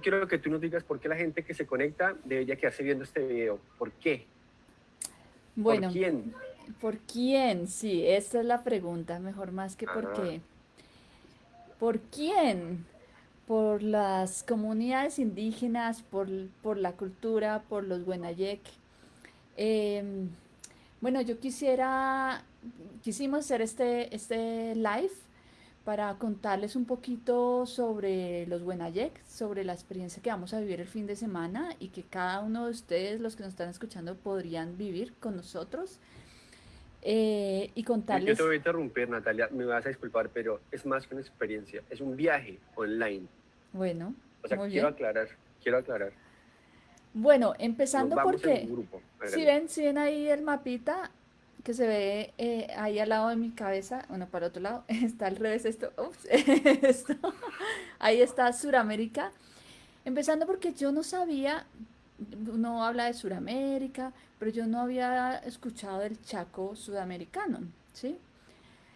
quiero que tú nos digas por qué la gente que se conecta debería quedarse viendo este video. ¿Por qué? Bueno, ¿Por quién? ¿Por quién? Sí, esa es la pregunta, mejor más que por qué. ¿Por quién? Por las comunidades indígenas, por, por la cultura, por los Wenayek. Em, bueno, yo quisiera, quisimos hacer este, este live para contarles un poquito sobre los Wenayek, sobre la experiencia que vamos a vivir el fin de semana y que cada uno de ustedes, los que nos están escuchando, podrían vivir con nosotros. Eh, y Yo, yo te contarles, voy a interrumpir, Natalia, me vas a disculpar, pero es más que una experiencia, es un viaje online. bueno, O sea, muy quiero bien. aclarar, quiero aclarar. Bueno, empezando porque si ven, si ven ahí el mapita que se ve eh, ahí al lado de mi cabeza, bueno, para el otro lado, está al revés esto, ups, esto, ahí está Suramérica. Empezando porque yo no sabía, uno habla de Suramérica, pero yo no había escuchado del Chaco sudamericano, ¿sí?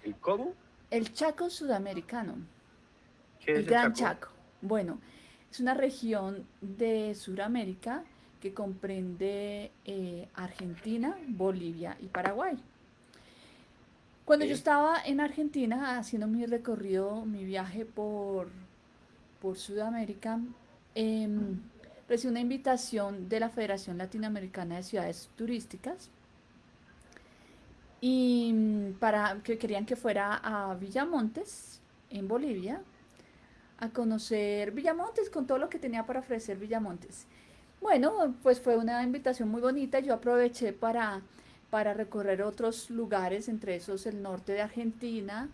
¿El cómo? El Chaco sudamericano, ¿Qué el es el Gran Chaco? Chaco. Bueno, es una región de Sudamérica que comprende eh, Argentina, Bolivia y Paraguay. Cuando yo estaba en Argentina haciendo mi recorrido, mi viaje por, por Sudamérica, em, recibí una invitación de la Federación Latinoamericana de Ciudades Turísticas y mm, para que querían que fuera a Villamontes, en Bolivia, a conocer Villamontes con todo lo que tenía para ofrecer Villamontes. Bueno, pues fue una invitación muy bonita. Yo aproveché para, para recorrer otros lugares, entre esos el norte de Argentina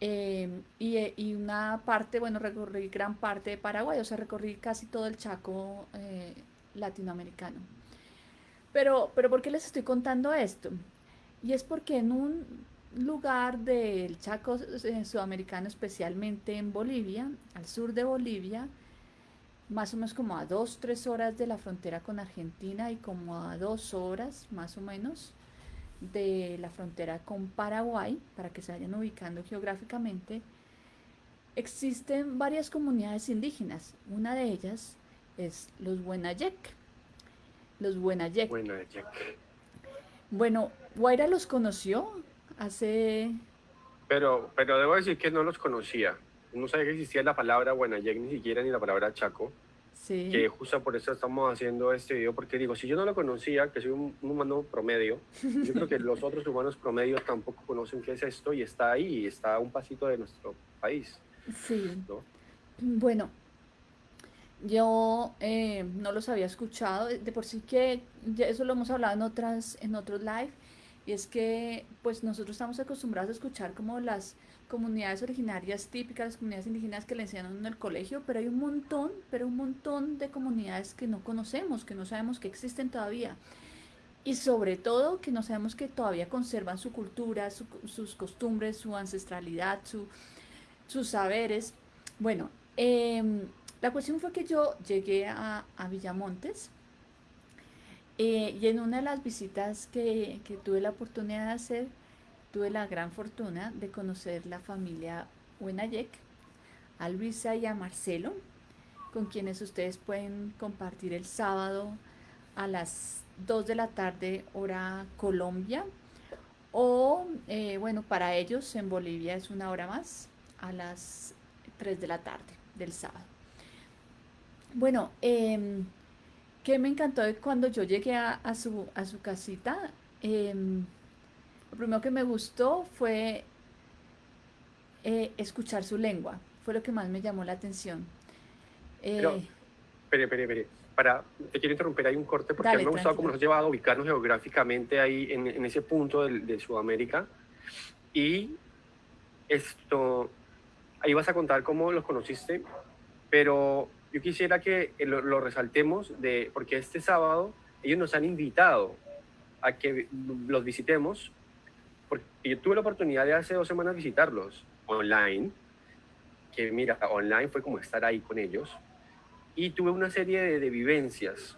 em, y, eh, y una parte, bueno, recorrí gran parte de Paraguay, o sea, recorrí casi todo el Chaco eh, latinoamericano. Pero, pero ¿por qué les estoy contando esto? Y es porque en un lugar del Chaco eh, sudamericano, especialmente en Bolivia, al sur de Bolivia, más o menos como a dos, tres horas de la frontera con Argentina y como a dos horas más o menos de la frontera con Paraguay, para que se vayan ubicando geográficamente, existen varias comunidades indígenas. Una de ellas es los Wenayek. Los Jack. Bueno, Guaira los conoció hace... Pero, pero debo decir que no los conocía. No sabía que existía la palabra Guanayek, ni siquiera ni la palabra Chaco. Que Sí, justo por eso estamos haciendo este video, porque digo, si yo no lo conocía, que soy un, un humano promedio, yo creo que los otros humanos promedios tampoco conocen qué es esto y está ahí, está a un pasito de nuestro país, sí. ¿no? Bueno, yo eh, no los había escuchado. De por sí que ya eso lo hemos hablado en otras, en otros live. Y es que pues nosotros estamos acostumbrados a escuchar como las comunidades originarias típicas, las comunidades indígenas que le enseñan en el colegio, pero hay un montón, pero un montón de comunidades que no conocemos, que no sabemos que existen todavía. Y sobre todo que no sabemos que todavía conservan su cultura, su- sus costumbres, su ancestralidad, su, sus saberes. Bueno, em, la cuestión fue que yo llegué a, a Villamontes eh, y en una de las visitas que, que tuve la oportunidad de hacer, tuve la gran fortuna de conocer la familia Huenayek, a Luisa y a Marcelo, con quienes ustedes pueden compartir el sábado a las 2 de la tarde hora Colombia o eh, bueno, para ellos en Bolivia es una hora más a las 3 de la tarde del sábado. Bueno, em, que me encantó cuando yo llegué a, a su, a su casita, em, lo primero que me gustó fue eh, escuchar su lengua, fue lo que más me llamó la atención. Pero, Eh, espere, espere, espere, para, te quiero interrumpir, hay un corte, porque a mí dale, me ha gustado cómo nos has llevado a ubicarnos geográficamente ahí en, en ese punto del- de, Sudamérica, y esto, ahí vas a contar cómo los conociste, pero yo quisiera que lo, lo resaltemos, de, porque este sábado ellos nos han invitado a que los visitemos, porque yo tuve la oportunidad de hace dos semanas visitarlos online, que mira, online fue como estar ahí con ellos, y tuve una serie de, de vivencias.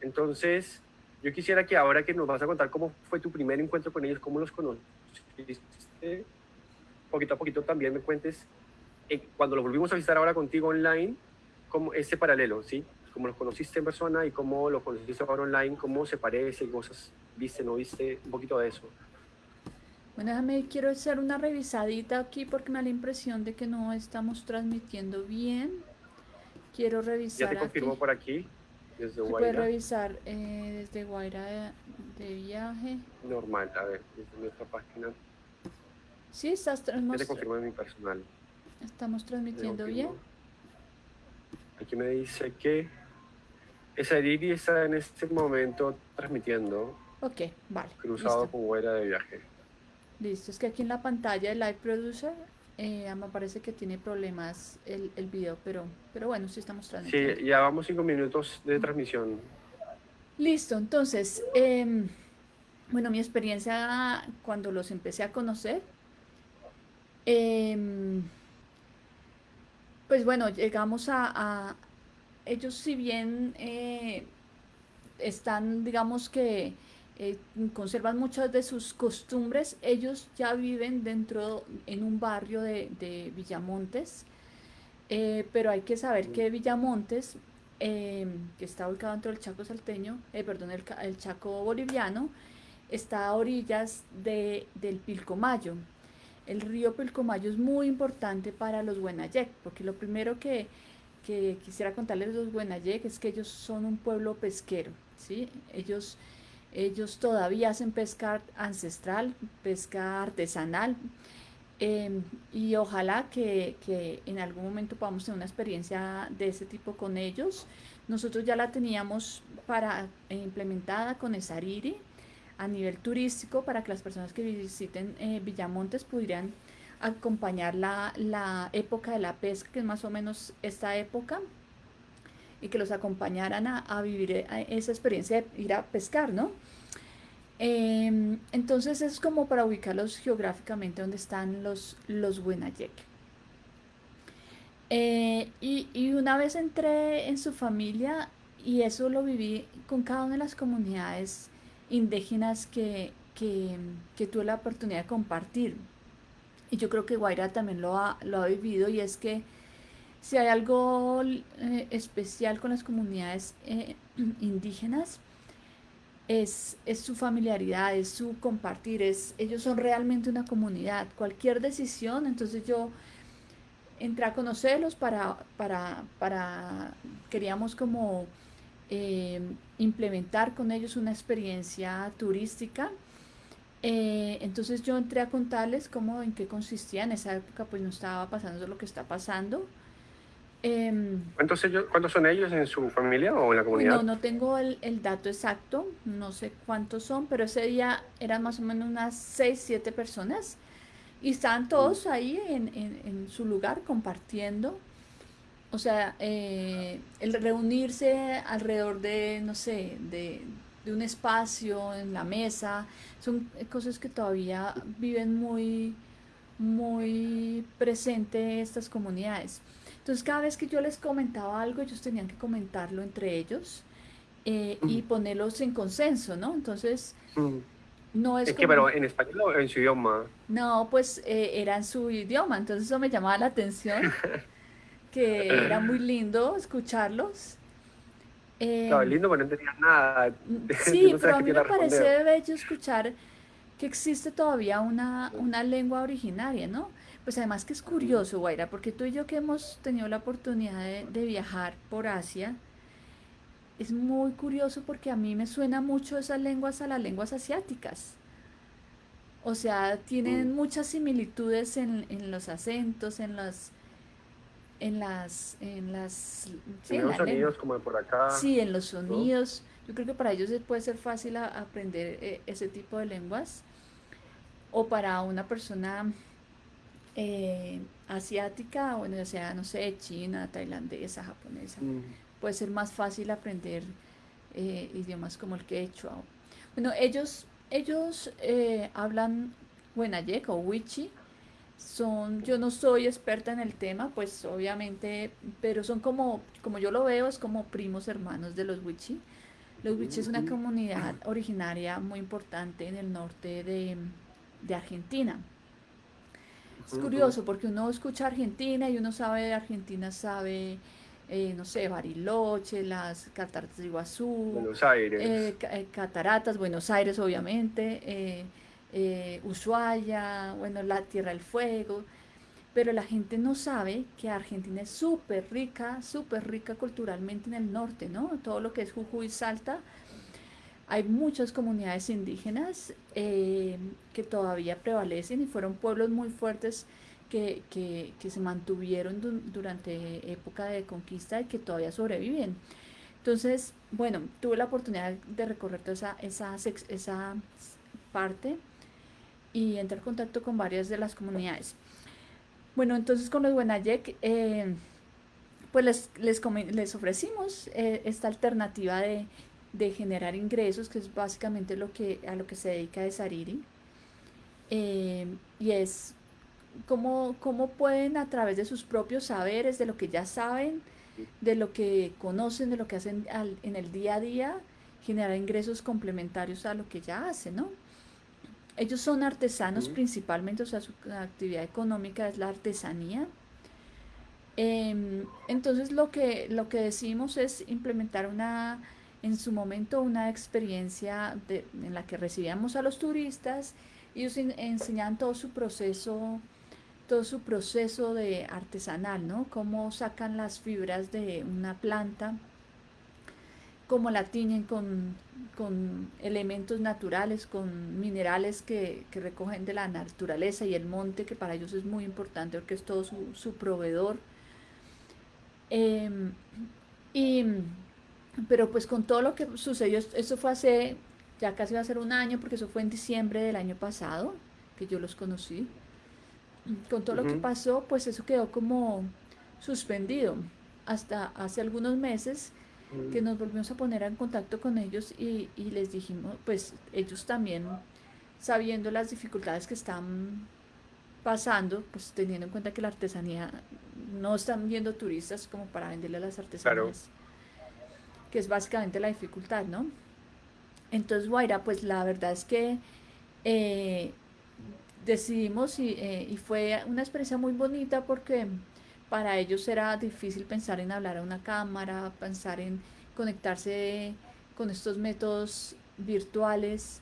Entonces, yo quisiera que ahora que nos vas a contar cómo fue tu primer encuentro con ellos, cómo los conociste, poquito a poquito también me cuentes, eh, cuando los volvimos a visitar ahora contigo online, como ese paralelo, ¿sí? Como los conociste en persona y cómo los conociste ahora online, cómo se parece, cosas viste, no viste, un poquito de eso. Bueno, déjame, quiero hacer una revisadita aquí porque me da la impresión de que no estamos transmitiendo bien. Quiero revisar. Ya te confirmó por aquí, desde Guaira. Puedes revisar eh, desde Guaira de, viaje. Normal, a ver, desde nuestra página. Sí, estás transmitiendo. Ya te confirmó en mi personal. ¿Estamos transmitiendo bien? Aquí me dice que esa Didi está en este momento transmitiendo. Ok, vale. Cruzado con Guaira de viaje. Listo, es que aquí en la pantalla de Live Producer eh, me parece que tiene problemas el, el video, pero, pero bueno, sí estamos transmitiendo. Sí, ya vamos cinco minutos de transmisión. Listo, entonces, em, bueno, mi experiencia cuando los empecé a conocer, em, pues bueno, llegamos a, ellos si bien eh, están, digamos que eh, conservan muchas de sus costumbres. Ellos ya viven dentro, en un barrio de, Villamontes, eh, pero hay que saber que Villamontes, eh, que está ubicado dentro del Chaco salteño, perdón, el, Chaco boliviano, está a orillas de, del Pilcomayo. El río Pilcomayo es muy importante para los Buenayec, porque lo primero que, quisiera contarles los Buenayec es que ellos son un pueblo pesquero, ¿sí? Ellos ellos todavía hacen pesca ancestral, pesca artesanal. Em, y ojalá que, en algún momento podamos tener una experiencia de ese tipo con ellos. Nosotros ya la teníamos para, eh, implementada con Esariri a nivel turístico para que las personas que visiten eh, Villamontes pudieran acompañar la, la, época de la pesca, que es más o menos esta época, y que los acompañaran a, vivir eh, esa experiencia de ir a pescar, ¿no? Em, entonces es como para ubicarlos geográficamente donde están los, los Winayek. Eh, y, una vez entré en su familia y eso lo viví con cada una de las comunidades indígenas que, que, tuve la oportunidad de compartir. Y yo creo que Guaira también lo ha, lo ha vivido y es que si hay algo eh, especial con las comunidades eh, indígenas, es, es, su familiaridad, es su compartir, es, ellos son realmente una comunidad. Cualquier decisión, entonces yo entré a conocerlos para, para, para queríamos como eh, implementar con ellos una experiencia turística. entonces yo entré a contarles cómo, en qué consistía. En esa época pues no estaba pasando lo que está pasando. Em, ¿Cuántos, ellos, ¿Cuántos son ellos en su familia o en la comunidad? No, no tengo el, dato exacto, no sé cuántos son, pero ese día eran más o menos unas 6, 7 personas y estaban todos ahí en, su lugar compartiendo. O sea, eh, el reunirse alrededor de, no sé, de, de un espacio, en la mesa, son cosas que todavía viven muy, muy presente estas comunidades. Entonces cada vez que yo les comentaba algo, ellos tenían que comentarlo entre ellos eh, y ponerlos en consenso, ¿no? Entonces, no es... Es que, pero en español o en su idioma. No, pues eh, era en su idioma, entonces eso me llamaba la atención, que era muy lindo escucharlos. Eh, lindo, pero no entendía nada. Sí, pero a mí me parece bello escuchar que existe todavía una, una lengua originaria, ¿no? Pues además que es curioso, Guaira, porque tú y yo que hemos tenido la oportunidad de, viajar por Asia, es muy curioso porque a mí me suena mucho esas lenguas a las lenguas asiáticas. O sea, tienen mm. muchas similitudes en, los acentos, en las en las en las en los sonidos como por acá. Sí, en los sonidos. Yo creo que para ellos puede ser fácil aprender eh, ese tipo de lenguas. O para una persona eh, asiática, bueno, o sea, no sé, china, tailandesa, japonesa, mm. puede ser más fácil aprender eh, idiomas como el quechua. Bueno, ellos, ellos eh, hablan Wenayek o Wichi, son, yo no soy experta en el tema, pues obviamente, pero son como, como yo lo veo, es como primos hermanos de los Wichi. Los Wichi es una comunidad originaria muy importante en el norte de, de Argentina. Es curioso porque uno escucha Argentina y uno sabe de Argentina, sabe eh, no sé, Bariloche, las cataratas de Iguazú, Buenos Aires. eh, eh, cataratas, Buenos Aires, obviamente, eh, eh, Ushuaia, bueno, la Tierra del Fuego, pero la gente no sabe que Argentina es súper rica, súper rica culturalmente en el norte, ¿no? Todo lo que es Jujuy, Salta, hay muchas comunidades indígenas eh, que todavía prevalecen y fueron pueblos muy fuertes que, que- que se mantuvieron du- durante época de conquista y que todavía sobreviven. Entonces, bueno, tuve la oportunidad de recorrer toda esa, esa, esa parte y entrar en contacto con varias de las comunidades. Bueno, entonces con los Buenayek, eh, pues les, les, les ofrecimos eh, esta alternativa de, de generar ingresos, que es básicamente lo que, a lo que se dedica de Sariri. Eh, y es cómo, cómo pueden a través de sus propios saberes, de lo que ya saben, de lo que conocen, de lo que hacen al- en el día a día, generar ingresos complementarios a lo que ya hacen, ¿no? Ellos son artesanos principalmente, o sea, su actividad económica es la artesanía. Em, entonces lo que, lo que decidimos es implementar una, en su momento, una experiencia en la que recibíamos a los turistas y ellos en- enseñaban todo su proceso, todo su proceso de artesanal, ¿no? Cómo sacan las fibras de una planta, cómo la tiñen con, con elementos naturales, con minerales que, que recogen de la naturaleza y el monte, que para ellos es muy importante porque es todo su, su proveedor. Em, y, pero pues con todo lo que sucedió, es- eso fue hace, ya casi va a ser un año, porque eso fue en diciembre del año pasado, que yo los conocí. Con todo lo que pasó, pues eso quedó como suspendido hasta hace algunos meses que Mm. nos volvimos a poner en contacto con ellos y, y les dijimos, pues ellos también, sabiendo las dificultades que están pasando, pues teniendo en cuenta que la artesanía no están viendo turistas como para venderle las Claro. Que es básicamente la dificultad, ¿no? Entonces, Guaira, pues la verdad es que eh, decidimos y, eh, y fue una experiencia muy bonita porque para ellos era difícil pensar en hablar a una cámara, pensar en conectarse con estos métodos virtuales.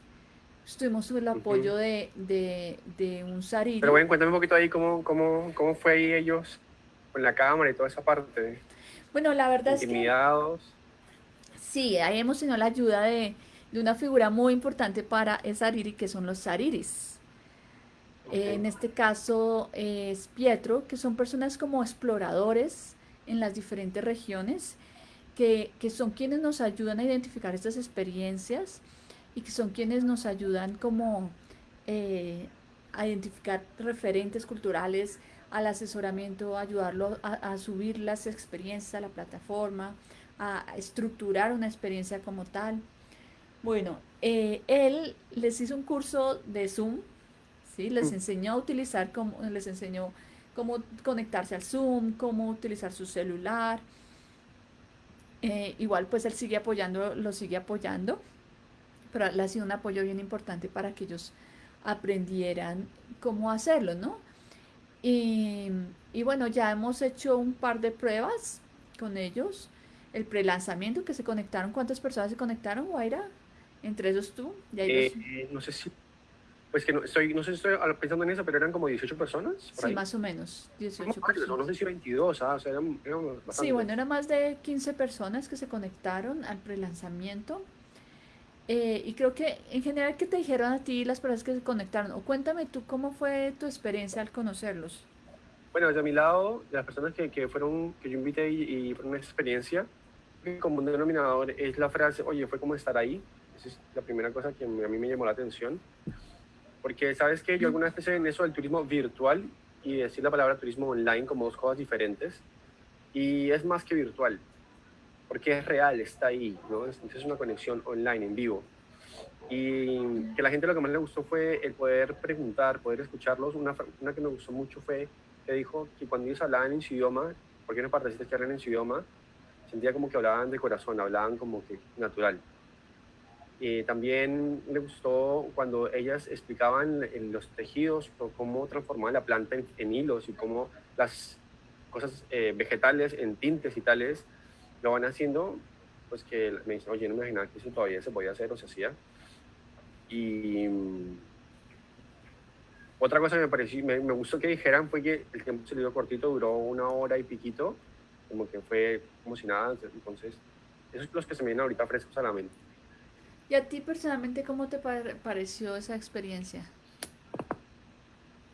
Tuvimos el apoyo de, de, de un Sariri. Pero bueno, cuéntame un poquito ahí cómo, cómo, cómo fue ahí ellos con la cámara y toda esa parte. Bueno, la verdad es que Intimidados. Sí, ahí hemos tenido la ayuda de, de una figura muy importante para el Sariri, que son los Sariris. Eh, En este caso eh, es Pietro, que son personas como exploradores en las diferentes regiones, que, que son quienes nos ayudan a identificar estas experiencias y que son quienes nos ayudan como eh, a identificar referentes culturales, al asesoramiento, a ayudarlo a, a subir las experiencias a la plataforma, a estructurar una experiencia como tal. Bueno, eh, él les hizo un curso de Zoom, ¿sí? Les Mm. enseñó a utilizar, cómo, les enseñó cómo conectarse al Zoom, cómo utilizar su celular. Eh, igual pues él sigue apoyando, lo sigue apoyando, pero le ha sido un apoyo bien importante para que ellos aprendieran cómo hacerlo, ¿no? Y, y bueno, ya hemos hecho un par de pruebas con ellos. El prelanzamiento que se conectaron, ¿cuántas personas se conectaron, Guaira? Entre esos tú, y ahí los- Eh, no sé si, pues que no, estoy, no sé si estoy pensando en eso, pero eran como 18 personas. Sí, ahí. más o menos, 18 Somos varios, o no personas. sé si 22, ah, o sea, eran, eran Sí, bueno, eran más de 15 personas que se conectaron al prelanzamiento. Eh, y creo que en general, ¿qué te dijeron a ti las personas que se conectaron? O cuéntame tú cómo fue tu experiencia al conocerlos. Bueno, de mi lado, de las personas que, que fueron, que yo invité y, y fueron una experiencia, el común denominador es la frase, oye, fue como estar ahí. Esa es la primera cosa que a mí me llamó la atención. Porque, ¿sabes que Yo alguna vez pensé en eso del turismo virtual y decir la palabra turismo online como dos cosas diferentes. Y es más que virtual, porque es real, está ahí, ¿no? Es, es una conexión online, en vivo. Y que la gente lo que más le gustó fue el poder preguntar, poder escucharlos. Una, una que me gustó mucho fue que dijo que cuando ellos hablaban en su idioma, porque eran partecitas que hablan en su idioma, sentía como que hablaban de corazón, hablaban como que natural. Eh, también le gustó cuando ellas explicaban en los tejidos cómo transformaban la planta en, en hilos y cómo las cosas eh, vegetales en tintes y tales, lo van haciendo, pues que me dicen, oye, no me imaginaba que eso todavía se podía hacer o se hacía. Y mm, otra cosa que me pareció, me, me, gustó que dijeran fue que el tiempo se le dio cortito, duró una hora y piquito, como que fue como si nada, entonces, esos son los que se me vienen ahorita frescos a la mente. ¿Y a ti personalmente cómo te pareció esa experiencia?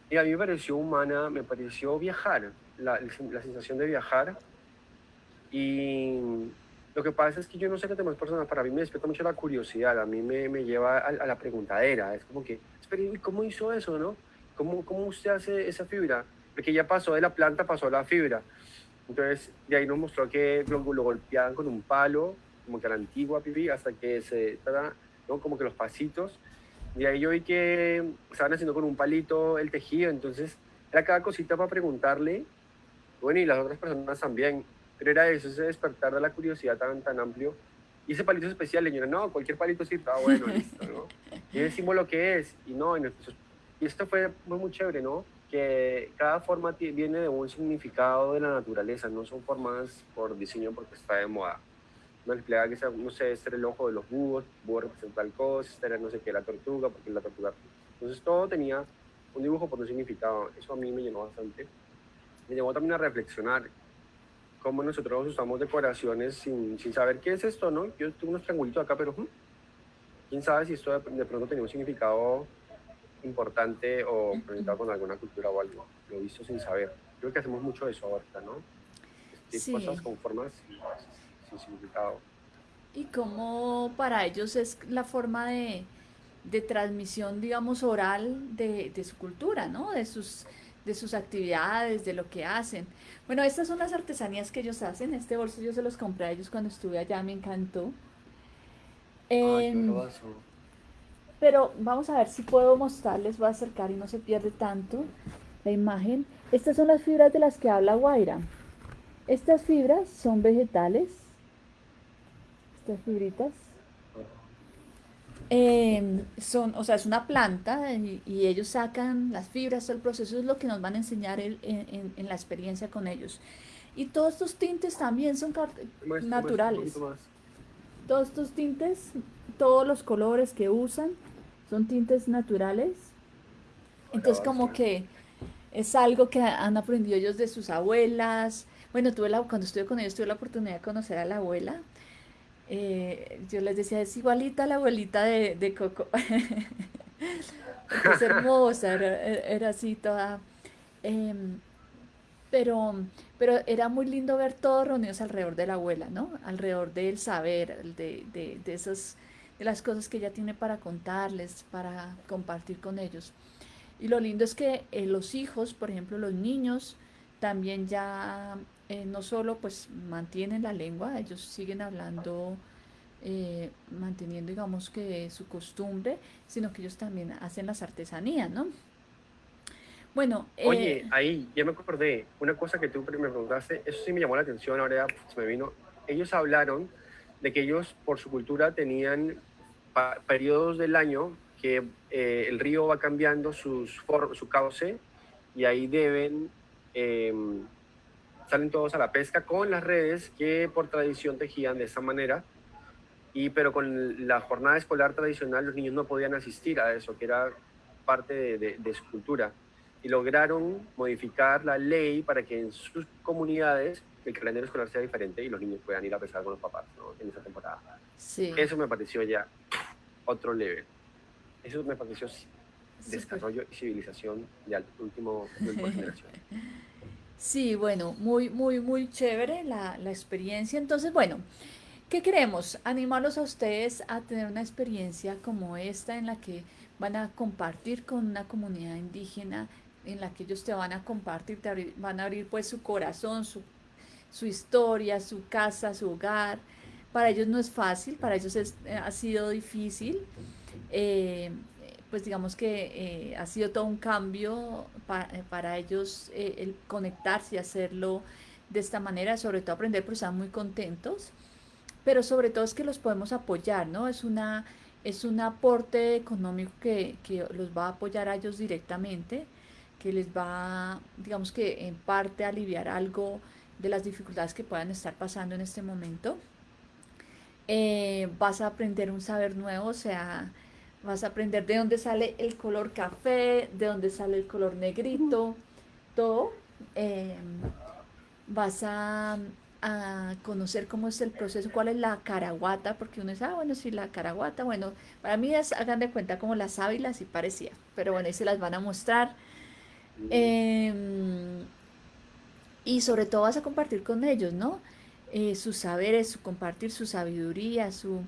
Y a mí me pareció humana, me pareció viajar, la, la sensación de viajar. Y lo que pasa es que yo no sé qué temas personas, para mí me despierta mucho la curiosidad, a mí me, me lleva a, a, la preguntadera, es como que, espera, ¿cómo hizo eso, no? ¿Cómo, ¿Cómo usted hace esa fibra? Porque ya pasó de la planta, pasó a la fibra. Entonces, de ahí nos mostró que lo, lo golpeaban con un palo, como que a la antigua pipí, hasta que se, ¿no? como que los pasitos. Y ahí yo vi que estaban haciendo con un palito el tejido, entonces era cada cosita para preguntarle, bueno, y las otras personas también, pero era eso, ese despertar de la curiosidad tan, tan amplio. Y ese palito especial, le dijeron, no, cualquier palito sí está bueno, listo, ¿no? Y decimos lo que es, y no, y, esto fue muy, muy chévere, ¿no? Que cada forma viene de un significado de la naturaleza, no son formas por diseño porque está de moda una empleada que sea, no sé, este era el ojo de los búhos, búho representa tal cosa, este era no sé qué, la tortuga, porque la tortuga. Entonces todo tenía un dibujo por un significado. Eso a mí me llenó bastante. Me llevó también a reflexionar cómo nosotros usamos decoraciones sin, sin saber qué es esto, ¿no? Yo tuve unos triangulitos acá, pero hmm, quién sabe si esto de, pronto tenía un significado importante o presentado con alguna cultura o algo. Lo he visto sin saber. Creo que hacemos mucho eso ahorita, ¿no? Este, sí. Cosas con formas significado. Y cómo para ellos es la forma de, de transmisión, digamos, oral de, de, su cultura, ¿no? De sus, de sus actividades, de lo que hacen. Bueno, estas son las artesanías que ellos hacen. Este bolso yo se los compré a ellos cuando estuve allá, me encantó. Eh, pero vamos a ver si puedo mostrarles, voy a acercar y no se pierde tanto la imagen. Estas son las fibras de las que habla Guaira. Estas fibras son vegetales estas fibritas. Em, son, o sea, es una planta y, ellos sacan las fibras, el proceso es lo que nos van a enseñar en, en, la experiencia con ellos. Y todos estos tintes también son naturales. Todos estos tintes, todos los colores que usan son tintes naturales. Entonces como que es algo que han aprendido ellos de sus abuelas. Bueno, tuve la, cuando estuve con ellos tuve la oportunidad de conocer a la abuela eh, yo les decía, es igualita a la abuelita de, de Coco. es hermosa, era, así toda. Em, pero, pero era muy lindo ver todos reunidos alrededor de la abuela, ¿no? Alrededor del saber, de, de, de, esas, de las cosas que ella tiene para contarles, para compartir con ellos. Y lo lindo es que eh, los hijos, por ejemplo, los niños, también ya eh, no solo pues mantienen la lengua, ellos siguen hablando, eh, manteniendo digamos que su costumbre, sino que ellos también hacen las artesanías, ¿no? Bueno. Eh, Oye, ahí ya me acordé, una cosa que tú me preguntaste, eso sí me llamó la atención, ahora se me vino. Ellos hablaron de que ellos por su cultura tenían periodos del año que el río va cambiando sus su cauce y ahí deben em, salen todos a la pesca con las redes que por tradición tejían de esa manera. Y, pero con la jornada escolar tradicional los niños no podían asistir a eso, que era parte de, su cultura. Y lograron modificar la ley para que en sus comunidades el calendario escolar sea diferente y los niños puedan ir a pescar con los papás ¿no? en esa temporada. Sí. Eso me pareció ya otro level. Eso me pareció desarrollo y civilización de último, última generación. Sí, bueno, muy, muy, muy chévere la, la experiencia. Entonces, bueno, ¿qué queremos? Animarlos a ustedes a tener una experiencia como esta en la que van a compartir con una comunidad indígena, en la que ellos te van a compartir, te van a abrir pues su corazón, su, su historia, su casa, su hogar. Para ellos no es fácil, para ellos es, eh, ha sido difícil. Eh, pues digamos que eh, ha sido todo un cambio eh, para ellos el conectarse y hacerlo de esta manera, sobre todo aprender, pues están muy contentos, pero sobre todo es que los podemos apoyar, ¿no? Es, una, es un aporte económico que, que los va a apoyar a ellos directamente, que les va, digamos que en parte aliviar algo de las dificultades que puedan estar pasando en este momento. Eh, vas a aprender un saber nuevo, o sea, vas a aprender de dónde sale el color café, de dónde sale el color negrito, todo. Eh, vas a, a, conocer cómo es el proceso, cuál es la caraguata, porque uno dice, ah, bueno, sí, la caraguata, bueno, para mí es, hagan de cuenta como las sábilas y parecía, pero bueno, ahí se las van a mostrar. Eh, y sobre todo vas a compartir con ellos, ¿no? Eh, sus saberes, su compartir su sabiduría, su...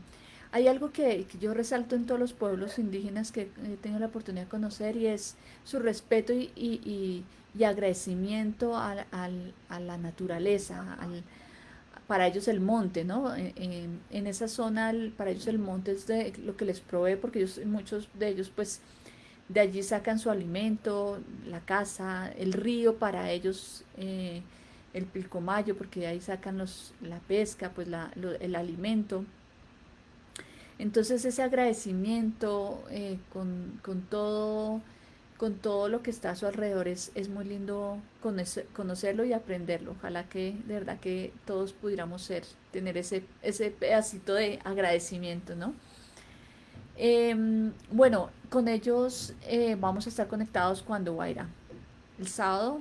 Hay algo que, yo resalto en todos los pueblos indígenas que he tenido la oportunidad de conocer y es su respeto y, y, y, agradecimiento a, la naturaleza, al, para ellos el monte, ¿no? En, en, esa zona, para ellos el monte es de lo que les provee, porque ellos, muchos de ellos, pues, de allí sacan su alimento, la casa, el río para ellos, eh, el pilcomayo, porque de ahí sacan los, la pesca, pues la, el alimento. Entonces ese agradecimiento eh, con, con, todo, con todo lo que está a su alrededor es, es muy lindo conocerlo y aprenderlo. Ojalá que de verdad que todos pudiéramos ser, tener ese, ese pedacito de agradecimiento, ¿no? Em, bueno, con ellos eh, vamos a estar conectados cuando, Guaira. El sábado.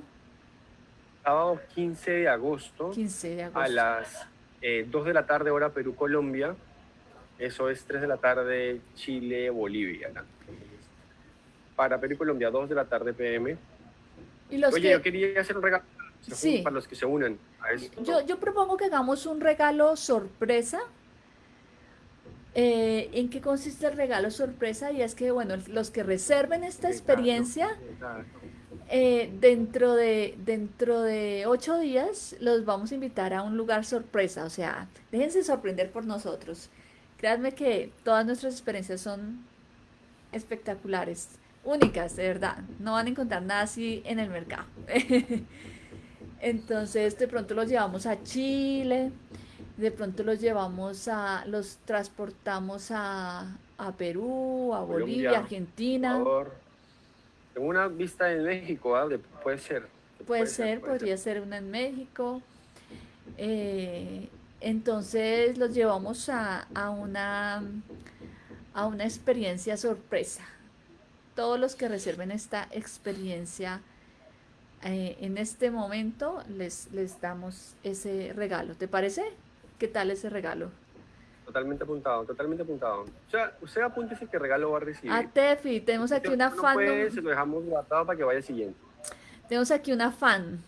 Sábado 15 de agosto. 15 de agosto. A las eh, 2 de la tarde, hora Perú-Colombia. Eso es 3 de la tarde, Chile-Bolivia. Para Perú Colombia, 2 de la tarde PM. ¿Y los Oye, yo quería hacer un regalo sí. para los que se unen a esto. Yo, yo propongo que hagamos un regalo sorpresa eh, ¿En qué consiste el regalo sorpresa? Y es que, bueno, los que reserven esta experiencia, eh, dentro, de, dentro de ocho días los vamos a invitar a un lugar sorpresa. O sea, déjense sorprender por nosotros. Créanme que todas nuestras experiencias son espectaculares, únicas, de verdad. No van a encontrar nada así en el mercado. Entonces, de pronto los llevamos a Chile de pronto los llevamos a, los transportamos a, a Perú, a Bolivia, Argentina. Tengo una vista en México, ¿ah? puede ser. Puede, ser, podría ser. una en México. Eh, entonces los llevamos a, a, una, a una experiencia sorpresa. Todos los que reserven esta experiencia eh, en este momento les, les damos ese regalo. ¿Te parece? ¿Qué tal ese regalo? Totalmente apuntado, totalmente apuntado. O sea, usted apúntese qué regalo va a recibir. A Tefi, tenemos aquí una fan. Puede, se lo dejamos guardado para que vaya siguiente. Tenemos aquí una fan.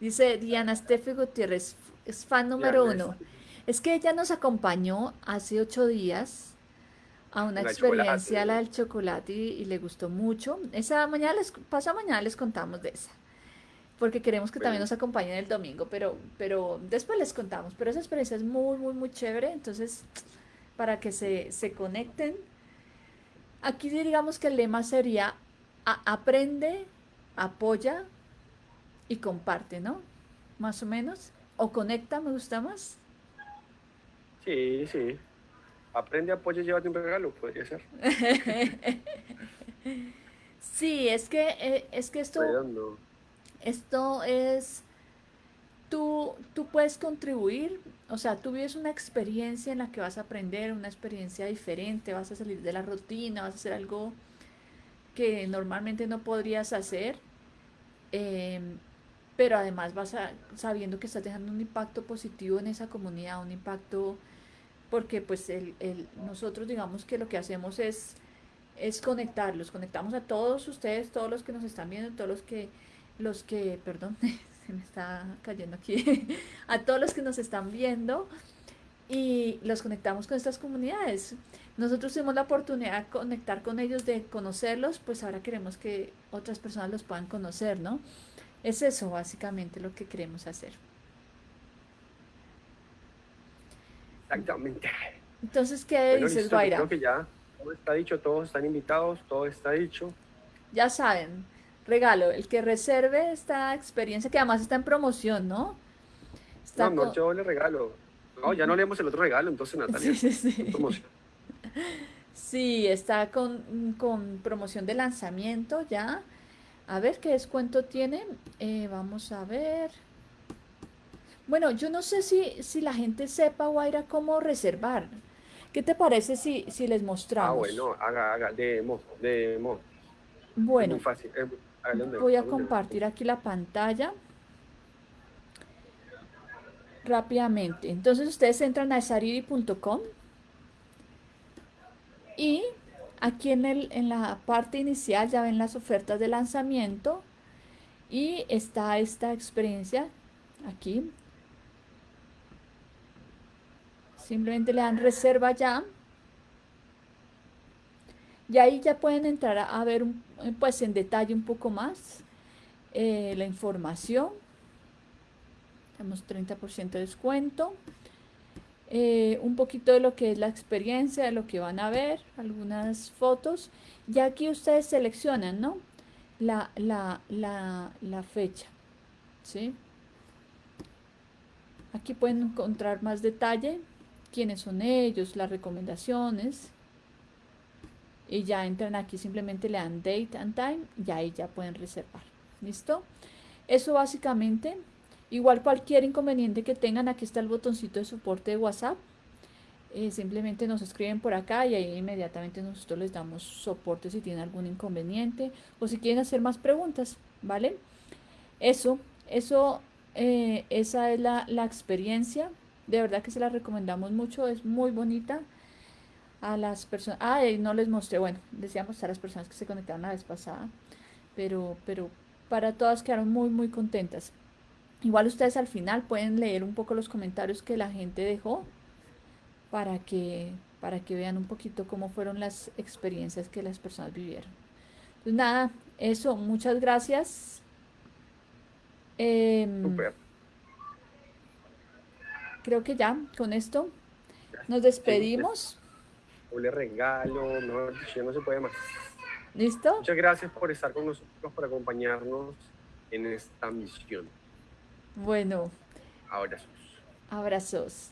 Dice Diana Steffi Gutiérrez, es fan número uno. Es que ella nos acompañó hace ocho días a una experiencia, la del chocolate, y, le gustó mucho. Esa mañana les, pasa mañana les contamos de esa porque queremos que también nos acompañen el domingo, pero, pero después les contamos. Pero esa experiencia es muy, muy, muy chévere, entonces para que se, se conecten. Aquí digamos que el lema sería aprende, apoya y comparte, ¿no? Más o menos. O conecta, me gusta más. Sí, sí. Aprende, apoya y llévate un regalo, podría ser. sí, es que, eh, es que esto... Esto es, tú, tú puedes contribuir, o sea, tú vives una experiencia en la que vas a aprender, una experiencia diferente, vas a salir de la rutina, vas a hacer algo que normalmente no podrías hacer, em, pero además vas a, sabiendo que estás dejando un impacto positivo en esa comunidad, un impacto, porque pues el, el, nosotros digamos que lo que hacemos es, es conectarlos, conectamos a todos ustedes, todos los que nos están viendo, todos los que los que, perdón, se me está cayendo aquí, a todos los que nos están viendo y los conectamos con estas comunidades. Nosotros tuvimos la oportunidad de conectar con ellos, de conocerlos, pues ahora queremos que otras personas los puedan conocer, ¿no? Es eso básicamente lo que queremos hacer. Exactamente. Entonces, ¿qué dices, Guaira? Creo que ya todo está dicho, todos están invitados, todo está dicho. Ya saben, regalo, el que reserve esta experiencia, que además está en promoción, ¿no? no, no, yo le regalo. No, ya no leemos el otro regalo, entonces Natalia. Sí, sí, sí. sí está con, con, promoción de lanzamiento ya. A ver qué descuento tiene. Eh, vamos a ver. Bueno, yo no sé si, si la gente sepa, Guaira, cómo reservar. ¿Qué te parece si, si les mostramos? Ah, bueno, haga, haga, demo, demo. Bueno, voy a compartir aquí la pantalla rápidamente. Entonces ustedes entran a sariri.com y aquí en, el, en la parte inicial ya ven las ofertas de lanzamiento y está esta experiencia aquí. Simplemente le dan reserva ya. Y ahí ya pueden entrar a, ver pues en detalle un poco más eh, la información. Tenemos 30% de descuento. Eh, un poquito de lo que es la experiencia, de lo que van a ver, algunas fotos. Y aquí ustedes seleccionan, ¿no? La, la, la fecha, ¿sí? Aquí pueden encontrar más detalle, quiénes son ellos, las recomendaciones. Y ya entran aquí, simplemente le dan date and time y ahí ya pueden reservar. ¿Listo? Eso básicamente Igual cualquier inconveniente que tengan, aquí está el botoncito de soporte de WhatsApp. Eh, simplemente nos escriben por acá y ahí inmediatamente nosotros les damos soporte si tienen algún inconveniente o si quieren hacer más preguntas, ¿vale? Eso, eso, eh, esa es la, la experiencia. De verdad que se la recomendamos mucho, es muy bonita a las personas. Ah, no les mostré, bueno, decíamos a las personas que se conectaron la vez pasada, pero, pero para todas quedaron muy, muy contentas. Igual ustedes al final pueden leer un poco los comentarios que la gente dejó para que, para que vean un poquito cómo fueron las experiencias que las personas vivieron. Pues nada, eso, muchas gracias. Em, creo que ya, con esto nos despedimos. Un regalo, no, no se puede más. ¿Listo? Muchas gracias por estar con nosotros, por acompañarnos en esta misión. Bueno. Abrazos. Abrazos.